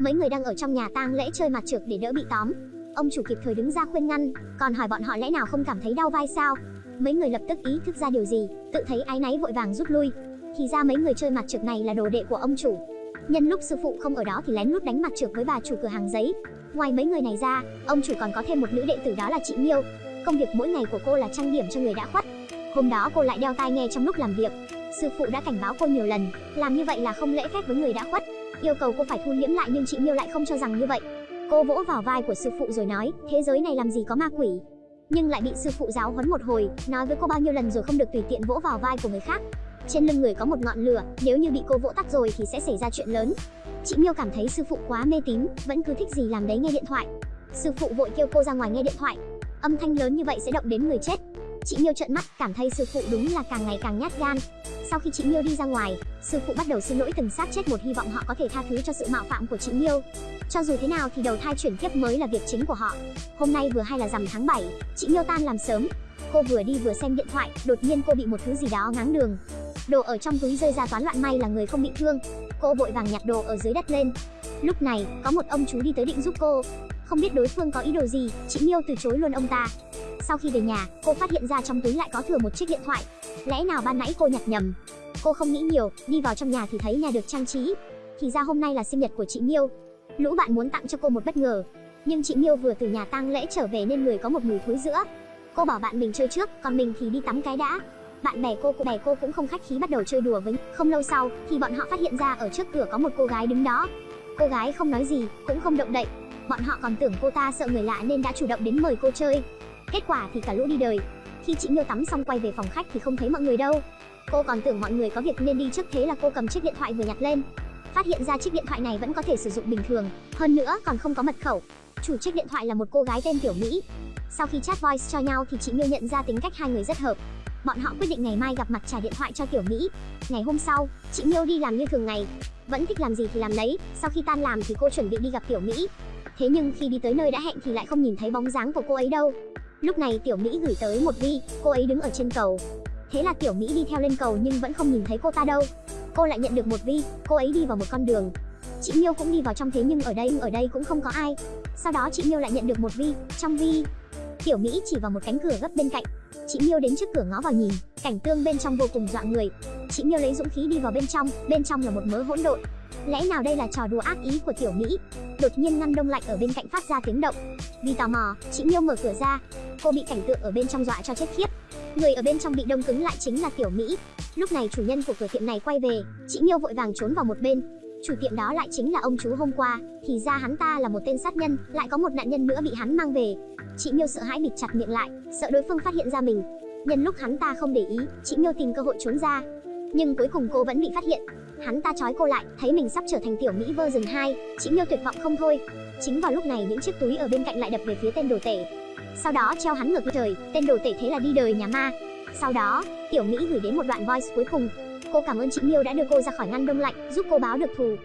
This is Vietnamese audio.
Mấy người đang ở trong nhà tang lễ chơi mặt trược để đỡ bị tóm. Ông chủ kịp thời đứng ra khuyên ngăn, còn hỏi bọn họ lẽ nào không cảm thấy đau vai sao? Mấy người lập tức ý thức ra điều gì, tự thấy ái náy vội vàng rút lui. Thì ra mấy người chơi mặt trược này là đồ đệ của ông chủ. Nhân lúc sư phụ không ở đó thì lén lút đánh mặt trược với bà chủ cửa hàng giấy. Ngoài mấy người này ra, ông chủ còn có thêm một nữ đệ tử đó là chị Miêu. Công việc mỗi ngày của cô là trang điểm cho người đã khuất. Hôm đó cô lại đeo tai nghe trong lúc làm việc. Sư phụ đã cảnh báo cô nhiều lần, làm như vậy là không lễ phép với người đã khuất yêu cầu cô phải thu liễm lại nhưng chị Miêu lại không cho rằng như vậy. Cô vỗ vào vai của sư phụ rồi nói, thế giới này làm gì có ma quỷ. Nhưng lại bị sư phụ giáo huấn một hồi, nói với cô bao nhiêu lần rồi không được tùy tiện vỗ vào vai của người khác. Trên lưng người có một ngọn lửa, nếu như bị cô vỗ tắt rồi thì sẽ xảy ra chuyện lớn. Chị Miêu cảm thấy sư phụ quá mê tín, vẫn cứ thích gì làm đấy nghe điện thoại. Sư phụ vội kêu cô ra ngoài nghe điện thoại. Âm thanh lớn như vậy sẽ động đến người chết. Chị Miêu trợn mắt, cảm thấy sư phụ đúng là càng ngày càng nhát gan. Sau khi chị Miêu đi ra ngoài, sư phụ bắt đầu xin lỗi từng xác chết một hy vọng họ có thể tha thứ cho sự mạo phạm của chị Miêu. Cho dù thế nào thì đầu thai chuyển kiếp mới là việc chính của họ. Hôm nay vừa hay là rằm tháng 7, chị Miêu tan làm sớm. Cô vừa đi vừa xem điện thoại, đột nhiên cô bị một thứ gì đó ngáng đường. Đồ ở trong túi rơi ra toán loạn may là người không bị thương. Cô vội vàng nhặt đồ ở dưới đất lên. Lúc này, có một ông chú đi tới định giúp cô. Không biết đối phương có ý đồ gì, chị Miêu từ chối luôn ông ta. Sau khi về nhà, cô phát hiện ra trong túi lại có thừa một chiếc điện thoại. Lẽ nào ban nãy cô nhặt nhầm? Cô không nghĩ nhiều, đi vào trong nhà thì thấy nhà được trang trí. Thì ra hôm nay là sinh nhật của chị Miêu. Lũ bạn muốn tặng cho cô một bất ngờ, nhưng chị Miêu vừa từ nhà tang lễ trở về nên người có một mùi thối giữa. Cô bảo bạn mình chơi trước, còn mình thì đi tắm cái đã. Bạn bè cô cô bè cô cũng không khách khí bắt đầu chơi đùa với. Không lâu sau thì bọn họ phát hiện ra ở trước cửa có một cô gái đứng đó. Cô gái không nói gì, cũng không động đậy. Bọn họ còn tưởng cô ta sợ người lạ nên đã chủ động đến mời cô chơi. Kết quả thì cả lũ đi đời. Khi chị Miêu tắm xong quay về phòng khách thì không thấy mọi người đâu. Cô còn tưởng mọi người có việc nên đi trước thế là cô cầm chiếc điện thoại vừa nhặt lên. Phát hiện ra chiếc điện thoại này vẫn có thể sử dụng bình thường, hơn nữa còn không có mật khẩu. Chủ chiếc điện thoại là một cô gái tên Tiểu Mỹ. Sau khi chat voice cho nhau thì chị Miêu nhận ra tính cách hai người rất hợp. Bọn họ quyết định ngày mai gặp mặt trả điện thoại cho Tiểu Mỹ. Ngày hôm sau, chị Miêu đi làm như thường ngày, vẫn thích làm gì thì làm lấy. Sau khi tan làm thì cô chuẩn bị đi gặp Tiểu Mỹ. Thế nhưng khi đi tới nơi đã hẹn thì lại không nhìn thấy bóng dáng của cô ấy đâu. Lúc này Tiểu Mỹ gửi tới một vi, cô ấy đứng ở trên cầu. Thế là Tiểu Mỹ đi theo lên cầu nhưng vẫn không nhìn thấy cô ta đâu. Cô lại nhận được một vi, cô ấy đi vào một con đường. Chị Miêu cũng đi vào trong thế nhưng ở đây ở đây cũng không có ai. Sau đó chị Miêu lại nhận được một vi, trong vi Tiểu Mỹ chỉ vào một cánh cửa gấp bên cạnh. Chị Miêu đến trước cửa ngó vào nhìn, cảnh tương bên trong vô cùng dọa người. Chị Miêu lấy dũng khí đi vào bên trong, bên trong là một mớ hỗn độn. Lẽ nào đây là trò đùa ác ý của Tiểu Mỹ? Đột nhiên ngăn đông lạnh ở bên cạnh phát ra tiếng động. Vì tò mò, chị Miêu mở cửa ra. Cô bị cảnh tượng ở bên trong dọa cho chết khiếp. Người ở bên trong bị đông cứng lại chính là Tiểu Mỹ. Lúc này chủ nhân của cửa tiệm này quay về, chị Miêu vội vàng trốn vào một bên. Chủ tiệm đó lại chính là ông chú hôm qua, thì ra hắn ta là một tên sát nhân, lại có một nạn nhân nữa bị hắn mang về. Chị Miêu sợ hãi bịt chặt miệng lại, sợ đối phương phát hiện ra mình. Nhân lúc hắn ta không để ý, chị Miêu tìm cơ hội trốn ra. Nhưng cuối cùng cô vẫn bị phát hiện. Hắn ta trói cô lại, thấy mình sắp trở thành tiểu Mỹ version 2, chị Miêu tuyệt vọng không thôi. Chính vào lúc này những chiếc túi ở bên cạnh lại đập về phía tên đồ tể. Sau đó treo hắn ngược trời, tên đồ tể thế là đi đời nhà ma. Sau đó, tiểu Mỹ gửi đến một đoạn voice cuối cùng. Cô cảm ơn chị Miêu đã đưa cô ra khỏi ngăn đông lạnh, giúp cô báo được thù.